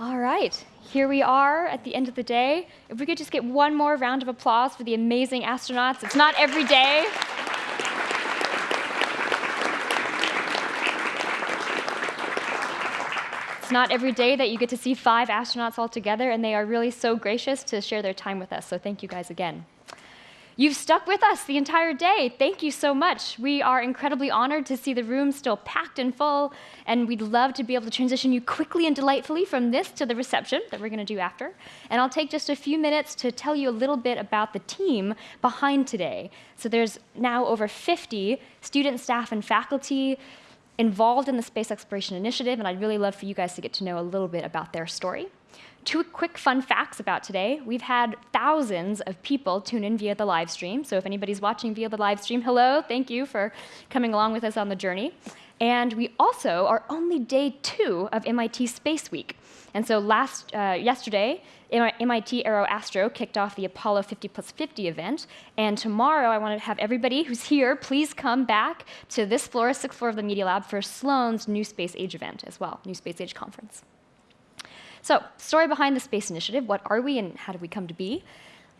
All right, here we are at the end of the day. If we could just get one more round of applause for the amazing astronauts. It's not every day. It's not every day that you get to see five astronauts all together, and they are really so gracious to share their time with us. So thank you guys again. You've stuck with us the entire day. Thank you so much. We are incredibly honored to see the room still packed and full, and we'd love to be able to transition you quickly and delightfully from this to the reception that we're going to do after. And I'll take just a few minutes to tell you a little bit about the team behind today. So there's now over 50 student, staff, and faculty involved in the Space Exploration Initiative, and I'd really love for you guys to get to know a little bit about their story. Two quick fun facts about today. We've had thousands of people tune in via the live stream. So if anybody's watching via the live stream, hello, thank you for coming along with us on the journey. And we also are only day two of MIT Space Week. And so last, uh, yesterday, MIT Aero Astro kicked off the Apollo 50 plus 50 event. And tomorrow, I want to have everybody who's here, please come back to this floor, sixth floor of the Media Lab, for Sloan's New Space Age event as well, New Space Age Conference. So, story behind the Space Initiative what are we and how did we come to be?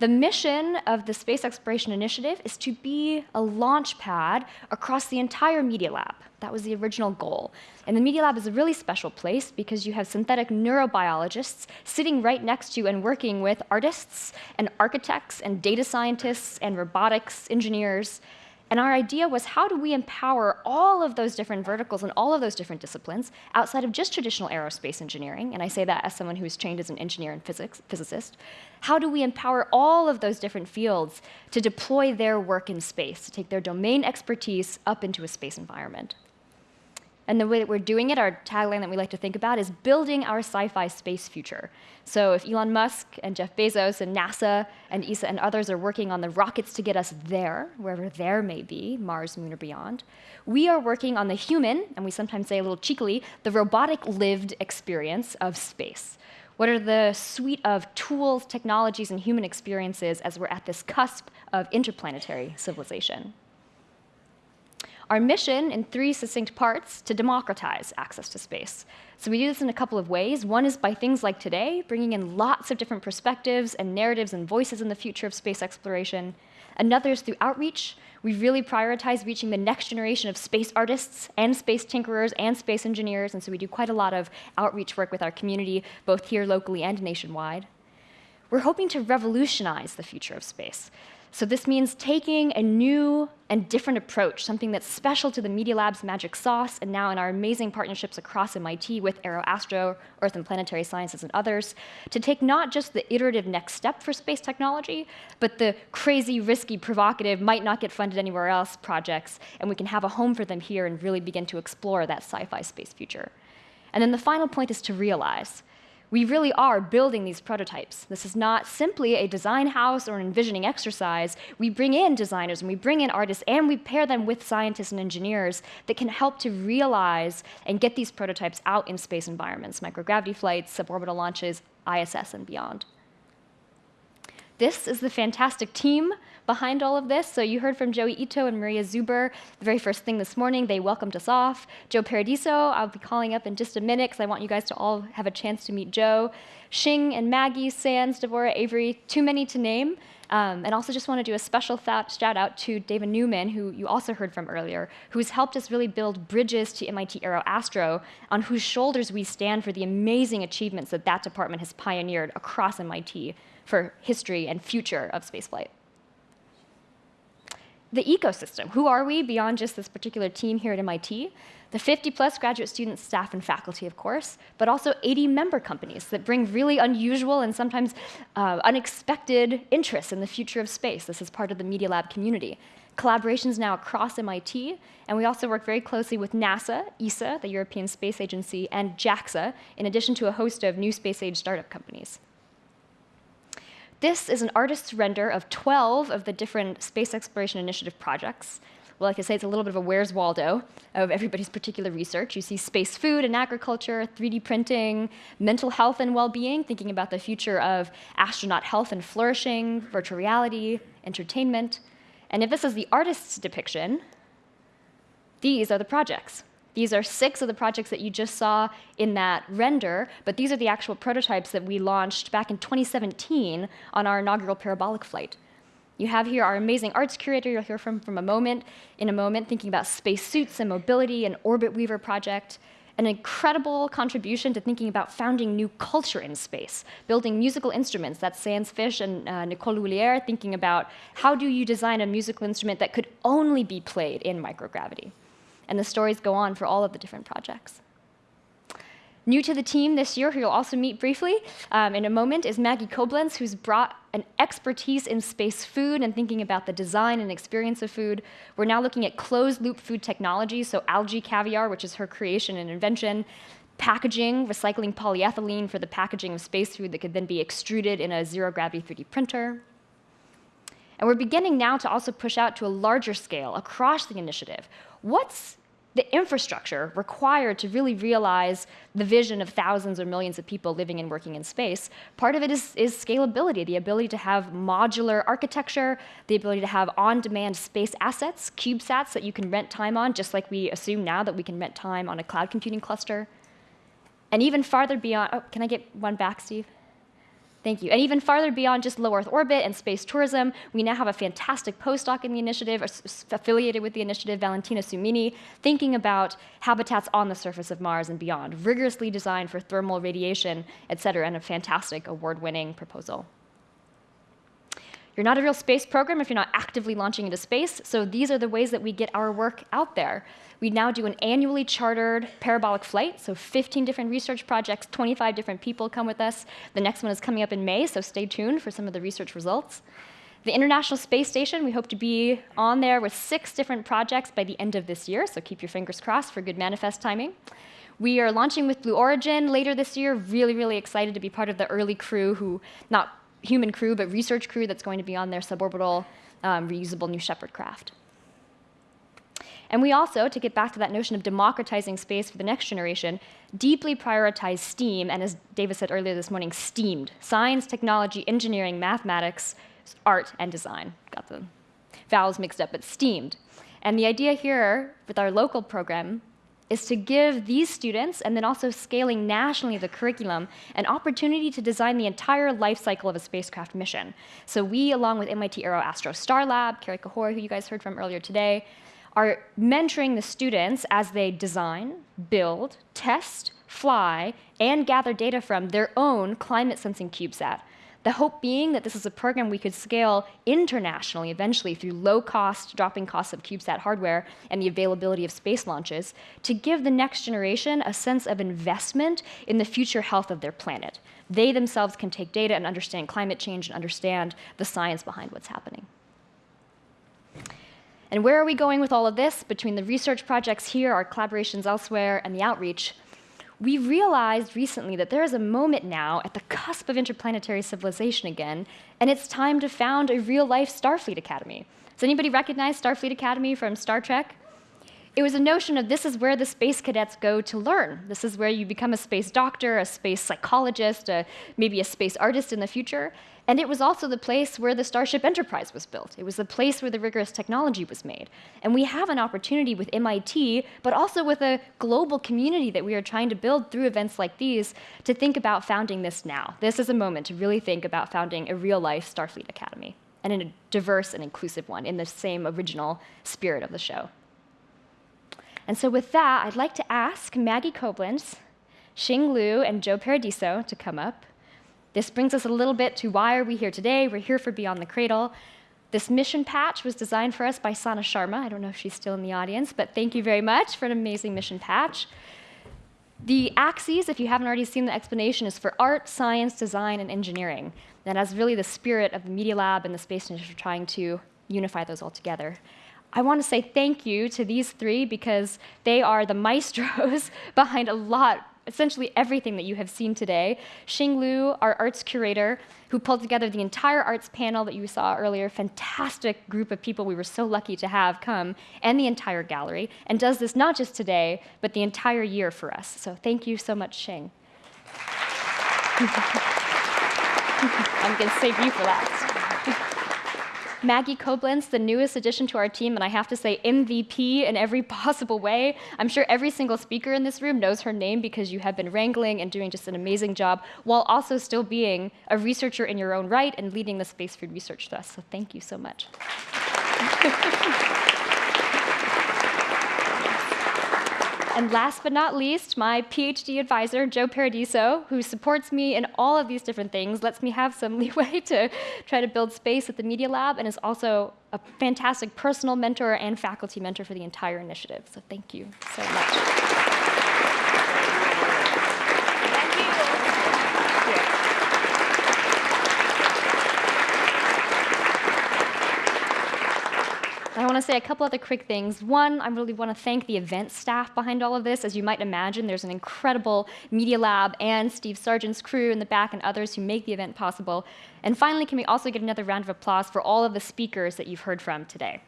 The mission of the Space Exploration Initiative is to be a launch pad across the entire Media Lab. That was the original goal. And the Media Lab is a really special place because you have synthetic neurobiologists sitting right next to you and working with artists and architects and data scientists and robotics engineers and our idea was how do we empower all of those different verticals and all of those different disciplines outside of just traditional aerospace engineering, and I say that as someone who is trained as an engineer and physics, physicist, how do we empower all of those different fields to deploy their work in space, to take their domain expertise up into a space environment? And the way that we're doing it, our tagline that we like to think about is building our sci-fi space future. So if Elon Musk and Jeff Bezos and NASA and ESA and others are working on the rockets to get us there, wherever there may be, Mars, Moon, or beyond, we are working on the human, and we sometimes say a little cheekily, the robotic lived experience of space. What are the suite of tools, technologies, and human experiences as we're at this cusp of interplanetary civilization? Our mission in three succinct parts to democratize access to space. So we do this in a couple of ways. One is by things like today, bringing in lots of different perspectives and narratives and voices in the future of space exploration. Another is through outreach. We really prioritize reaching the next generation of space artists and space tinkerers and space engineers, and so we do quite a lot of outreach work with our community, both here locally and nationwide. We're hoping to revolutionize the future of space. So this means taking a new and different approach, something that's special to the Media Lab's magic sauce, and now in our amazing partnerships across MIT with Aeroastro, Earth and Planetary Sciences, and others, to take not just the iterative next step for space technology, but the crazy, risky, provocative, might not get funded anywhere else projects, and we can have a home for them here and really begin to explore that sci-fi space future. And then the final point is to realize we really are building these prototypes. This is not simply a design house or an envisioning exercise. We bring in designers and we bring in artists and we pair them with scientists and engineers that can help to realize and get these prototypes out in space environments, microgravity flights, suborbital launches, ISS, and beyond. This is the fantastic team behind all of this. So you heard from Joi Ito and Maria Zuber the very first thing this morning. They welcomed us off. Joe Paradiso, I'll be calling up in just a minute because I want you guys to all have a chance to meet Joe. Shing and Maggie, Sands, Devora, Avery, too many to name. Um, and also just want to do a special shout out to Dava Newman, who you also heard from earlier, who's helped us really build bridges to MIT Aero Astro, on whose shoulders we stand for the amazing achievements that that department has pioneered across MIT for history and future of spaceflight. The ecosystem, who are we beyond just this particular team here at MIT? The 50 plus graduate students, staff, and faculty, of course, but also 80 member companies that bring really unusual and sometimes uh, unexpected interests in the future of space. This is part of the Media Lab community. Collaborations now across MIT, and we also work very closely with NASA, ESA, the European Space Agency, and JAXA, in addition to a host of new space age startup companies. This is an artist's render of 12 of the different Space Exploration Initiative projects. Well, like I say, it's a little bit of a Where's Waldo of everybody's particular research. You see space food and agriculture, 3D printing, mental health and well-being, thinking about the future of astronaut health and flourishing, virtual reality, entertainment. And if this is the artist's depiction, these are the projects. These are six of the projects that you just saw in that render, but these are the actual prototypes that we launched back in 2017 on our inaugural parabolic flight. You have here our amazing arts curator you'll hear from from a moment, in a moment, thinking about space suits and mobility and Orbit Weaver project, an incredible contribution to thinking about founding new culture in space, building musical instruments. That's Sands Fish and uh, Nicole L'Huillier thinking about how do you design a musical instrument that could only be played in microgravity. And the stories go on for all of the different projects. New to the team this year, who you'll also meet briefly um, in a moment, is Maggie Coblentz, who's brought an expertise in space food and thinking about the design and experience of food. We're now looking at closed-loop food technology, so algae caviar, which is her creation and invention, packaging, recycling polyethylene for the packaging of space food that could then be extruded in a zero-gravity 3D printer. And we're beginning now to also push out to a larger scale across the initiative. What's the infrastructure required to really realize the vision of thousands or millions of people living and working in space, part of it is, is scalability, the ability to have modular architecture, the ability to have on-demand space assets, CubeSats that you can rent time on, just like we assume now that we can rent time on a cloud computing cluster. And even farther beyond, oh, can I get one back, Steve? Thank you. And even farther beyond just low Earth orbit and space tourism, we now have a fantastic postdoc in the initiative, affiliated with the initiative, Valentina Sumini, thinking about habitats on the surface of Mars and beyond, rigorously designed for thermal radiation, et cetera, and a fantastic award-winning proposal. You're not a real space program if you're not actively launching into space, so these are the ways that we get our work out there. We now do an annually chartered parabolic flight, so 15 different research projects, 25 different people come with us. The next one is coming up in May, so stay tuned for some of the research results. The International Space Station, we hope to be on there with six different projects by the end of this year, so keep your fingers crossed for good manifest timing. We are launching with Blue Origin later this year. Really, really excited to be part of the early crew who, not human crew, but research crew that's going to be on their suborbital um, reusable New Shepard craft. And we also, to get back to that notion of democratizing space for the next generation, deeply prioritize STEAM, and as Dava said earlier this morning, STEAMed, science, technology, engineering, mathematics, art, and design. Got the vowels mixed up, but STEAMed. And the idea here with our local program is to give these students, and then also scaling nationally the curriculum, an opportunity to design the entire life cycle of a spacecraft mission. So we, along with MIT Aero Astro Star Lab, Kerri Cahoy, who you guys heard from earlier today, are mentoring the students as they design, build, test, fly, and gather data from their own climate sensing CubeSat. The hope being that this is a program we could scale internationally eventually through low cost, dropping costs of CubeSat hardware and the availability of space launches to give the next generation a sense of investment in the future health of their planet. They themselves can take data and understand climate change and understand the science behind what's happening. And where are we going with all of this? Between the research projects here, our collaborations elsewhere, and the outreach, we realized recently that there is a moment now at the cusp of interplanetary civilization again, and it's time to found a real-life Starfleet Academy. Does anybody recognize Starfleet Academy from Star Trek? It was a notion of this is where the space cadets go to learn. This is where you become a space doctor, a space psychologist, a, maybe a space artist in the future. And it was also the place where the Starship Enterprise was built. It was the place where the rigorous technology was made. And we have an opportunity with MIT, but also with a global community that we are trying to build through events like these to think about founding this now. This is a moment to really think about founding a real-life Starfleet Academy, and in a diverse and inclusive one in the same original spirit of the show. And so with that, I'd like to ask Maggie Coblentz, Xin Liu, and Joe Paradiso to come up. This brings us a little bit to why are we here today? We're here for Beyond the Cradle. This mission patch was designed for us by Sana Sharma. I don't know if she's still in the audience, but thank you very much for an amazing mission patch. The axes, if you haven't already seen the explanation, is for art, science, design, and engineering. And that's really the spirit of the Media Lab and the Space Initiative trying to unify those all together. I want to say thank you to these three because they are the maestros behind a lot essentially everything that you have seen today. Xin Liu, our arts curator, who pulled together the entire arts panel that you saw earlier, fantastic group of people we were so lucky to have come, and the entire gallery, and does this not just today, but the entire year for us. So thank you so much, Xing. I'm going to save you for last. Maggie Coblentz, the newest addition to our team, and I have to say MVP in every possible way. I'm sure every single speaker in this room knows her name because you have been wrangling and doing just an amazing job while also still being a researcher in your own right and leading the space food research to us. So thank you so much. And last but not least, my PhD advisor, Joe Paradiso, who supports me in all of these different things, lets me have some leeway to try to build space at the Media Lab, and is also a fantastic personal mentor and faculty mentor for the entire initiative. So thank you so much. I want to say a couple other quick things. One, I really want to thank the event staff behind all of this. As you might imagine, there's an incredible Media Lab and Steve Sargent's crew in the back and others who make the event possible. And finally, can we also get another round of applause for all of the speakers that you've heard from today?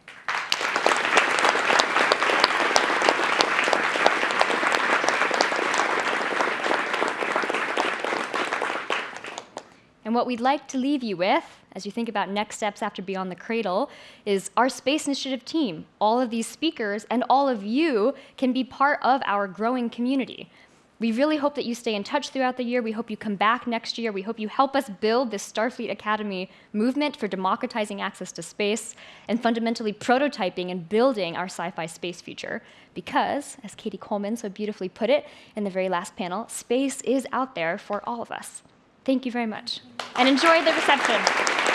And what we'd like to leave you with, as you think about next steps after Beyond the Cradle, is our Space Initiative team. All of these speakers and all of you can be part of our growing community. We really hope that you stay in touch throughout the year. We hope you come back next year. We hope you help us build this Starfleet Academy movement for democratizing access to space and fundamentally prototyping and building our sci-fi space future. Because, as Cady Coleman so beautifully put it in the very last panel, space is out there for all of us. Thank you very much. And enjoy the reception.